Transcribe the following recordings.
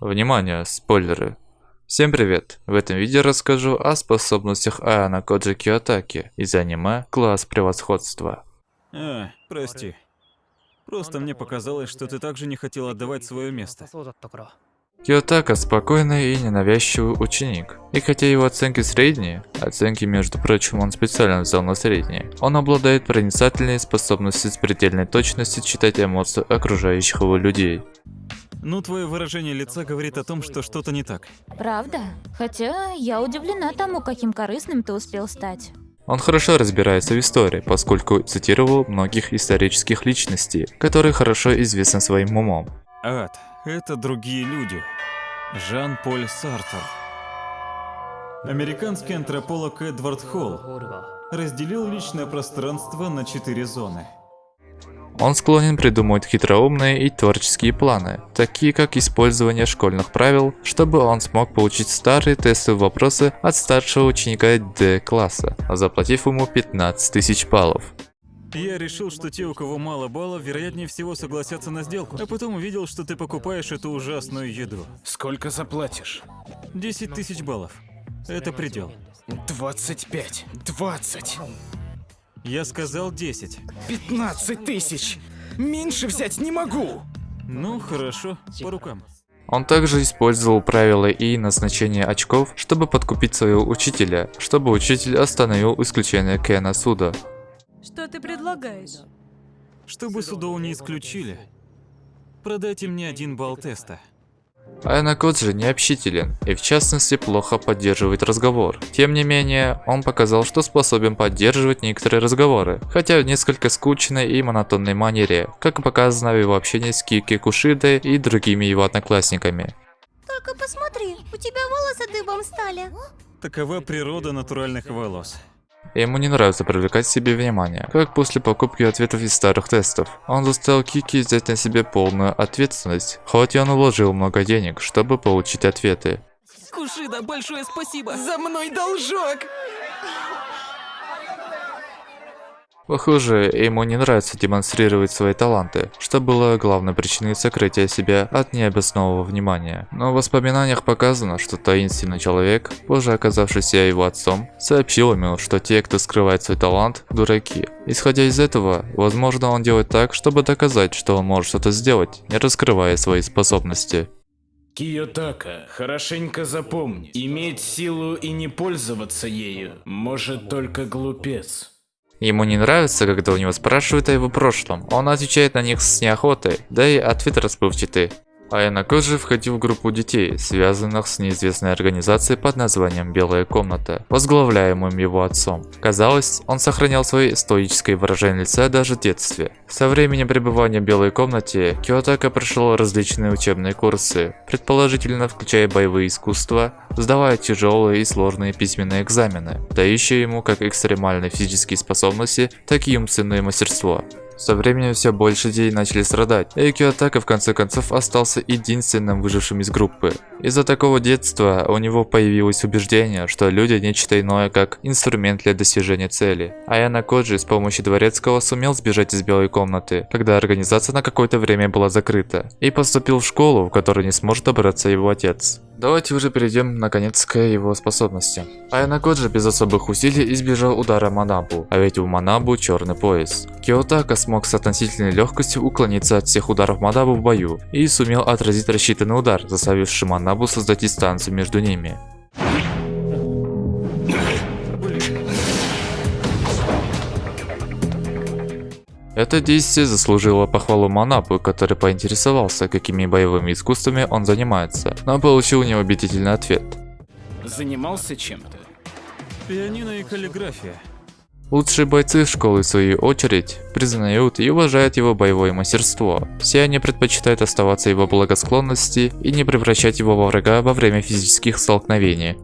Внимание, спойлеры. Всем привет! В этом видео расскажу о способностях Аана Коджи Киотаки из аниме «Класс превосходства». А, прости. Просто мне показалось, что ты также не хотел отдавать свое место. Киотака спокойный и ненавязчивый ученик. И хотя его оценки средние, оценки, между прочим, он специально взял на средние, он обладает проницательной способностью с предельной точностью читать эмоции окружающих его людей. Ну, твое выражение лица говорит о том, что что-то не так. Правда? Хотя я удивлена тому, каким корыстным ты успел стать. Он хорошо разбирается в истории, поскольку цитировал многих исторических личностей, которые хорошо известны своим умом. Ад – это другие люди. Жан-Поль Сартер. Американский антрополог Эдвард Холл разделил личное пространство на четыре зоны – он склонен придумывать хитроумные и творческие планы, такие как использование школьных правил, чтобы он смог получить старые тестовые вопросы от старшего ученика D-класса, заплатив ему 15 тысяч баллов. Я решил, что те, у кого мало баллов, вероятнее всего согласятся на сделку. А потом увидел, что ты покупаешь эту ужасную еду. Сколько заплатишь? 10 тысяч баллов. Это предел. 25. 20. Я сказал 10. 15 тысяч! Меньше взять не могу! Ну, хорошо, по рукам. Он также использовал правила и назначение очков, чтобы подкупить своего учителя, чтобы учитель остановил исключение Кена суда. Что ты предлагаешь? Чтобы Судоу не исключили, продайте мне один балл теста. Айна Коджи необщителен и в частности плохо поддерживает разговор. Тем не менее, он показал, что способен поддерживать некоторые разговоры, хотя в несколько скучной и монотонной манере, как показано в его общении с Кики Кушидой и другими его одноклассниками. Только посмотри, у тебя волосы дыбом стали. Такова природа натуральных волос. Ему не нравится привлекать себе внимание, как после покупки ответов из старых тестов. Он заставил Кики взять на себе полную ответственность, хоть и он вложил много денег, чтобы получить ответы. Кушида, большое спасибо! За мной должок! Похоже, ему не нравится демонстрировать свои таланты, что было главной причиной сокрытия себя от необоснованного внимания. Но в воспоминаниях показано, что таинственный человек, позже оказавшийся его отцом, сообщил ему, что те, кто скрывает свой талант, дураки. Исходя из этого, возможно он делает так, чтобы доказать, что он может что-то сделать, не раскрывая свои способности. Киотака, хорошенько запомни, иметь силу и не пользоваться ею может только глупец. Ему не нравится, когда у него спрашивают о его прошлом. Он отвечает на них с неохотой, да и ответ расплывчатый. Айна Коджи входил в группу детей, связанных с неизвестной организацией под названием «Белая комната», возглавляемым его отцом. Казалось, он сохранял свое стоическое выражение лица даже в детстве. Со времени пребывания в Белой комнате Киотака прошел различные учебные курсы, предположительно включая боевые искусства, сдавая тяжелые и сложные письменные экзамены, дающие ему как экстремальные физические способности, так и умственное мастерство. Со временем все больше людей начали страдать, и Киотака в конце концов остался единственным выжившим из группы. Из-за такого детства у него появилось убеждение, что люди нечто иное как инструмент для достижения цели. Аяна Коджи с помощью дворецкого сумел сбежать из белой комнаты, когда организация на какое-то время была закрыта, и поступил в школу, в которой не сможет добраться его отец. Давайте уже перейдем наконец к его способности. Айна Коджи без особых усилий избежал удара Манабу, а ведь у Манабу черный пояс. Киотака смог с относительной легкостью уклониться от всех ударов Манабу в бою и сумел отразить рассчитанный удар, заставивший Манабу создать дистанцию между ними. Это действие заслужило похвалу Манапу, который поинтересовался, какими боевыми искусствами он занимается, но получил неубедительный ответ. Занимался чем-то? Пианино и каллиграфия. Лучшие бойцы школы, в свою очередь, признают и уважают его боевое мастерство. Все они предпочитают оставаться его благосклонности и не превращать его во врага во время физических столкновений.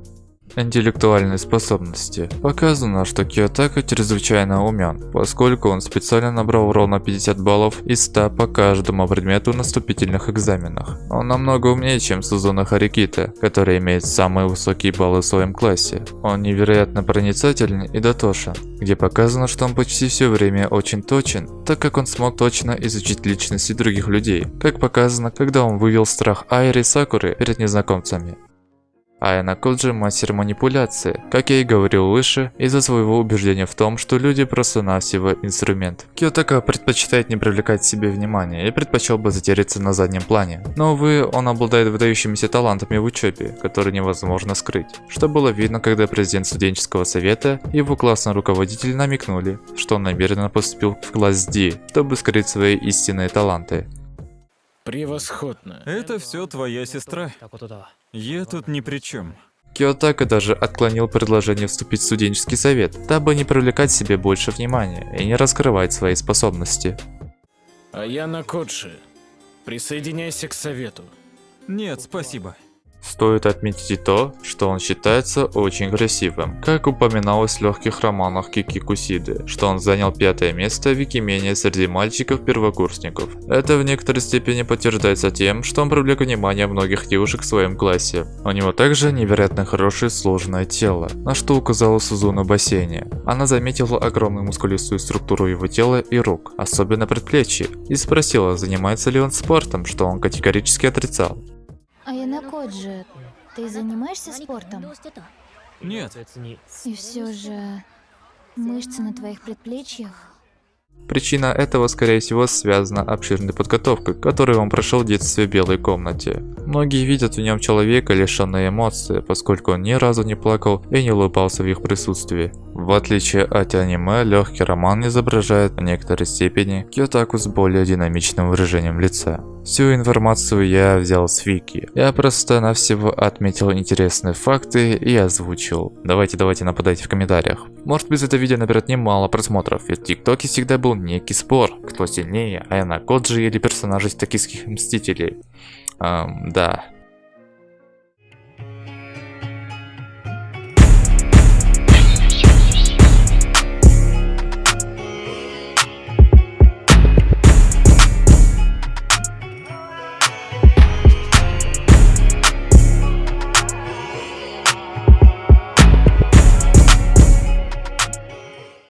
Интеллектуальные способности. Показано, что Киотака чрезвычайно умен, поскольку он специально набрал ровно 50 баллов из 100 по каждому предмету на вступительных экзаменах. Он намного умнее, чем Сузуна Харикита, который имеет самые высокие баллы в своем классе. Он невероятно проницательный и дотошен, где показано, что он почти все время очень точен, так как он смог точно изучить личности других людей, как показано, когда он вывел страх Айри Сакуры перед незнакомцами. Айна Коджи мастер манипуляции, как я и говорил выше, из-за своего убеждения в том, что люди просто-навсего инструмент. Киотака предпочитает не привлекать к себе внимания и предпочел бы затеряться на заднем плане. Но увы, он обладает выдающимися талантами в учебе, которые невозможно скрыть. Что было видно, когда президент студенческого совета и его классный руководитель намекнули, что он намеренно поступил в класс D, чтобы скрыть свои истинные таланты. Превосходно. Это все твоя сестра. Я тут ни при чем. Киотака даже отклонил предложение вступить в студенческий совет, дабы не привлекать себе больше внимания и не раскрывать свои способности. А я на Коджи. Присоединяйся к совету. Нет, спасибо. Стоит отметить и то, что он считается очень красивым. Как упоминалось в легких романах Кики Кусиды, что он занял пятое место в Викимене среди мальчиков-первокурсников. Это в некоторой степени подтверждается тем, что он привлек внимание многих девушек в своем классе. У него также невероятно хорошее сложное тело, на что указала Сузуна в бассейне. Она заметила огромную мускулистую структуру его тела и рук, особенно предплечья, и спросила, занимается ли он спортом, что он категорически отрицал. Аяна Коджи, ты занимаешься спортом? Нет, И все же мышцы на твоих предплечьях. Причина этого, скорее всего, связана обширной подготовкой, которую он прошел в детстве в белой комнате. Многие видят в нем человека, лишенного эмоций, поскольку он ни разу не плакал и не улыбался в их присутствии. В отличие от аниме, легкий роман изображает в некоторой степени Киотаку с более динамичным выражением лица. Всю информацию я взял с Вики. Я просто-навсего отметил интересные факты и озвучил. Давайте, давайте нападайте в комментариях. Может быть это видео наберет немало просмотров, ведь в ТикТоке всегда был некий спор, кто сильнее, Айна Коджи или персонажи из токийских Мстителей. Эм, да.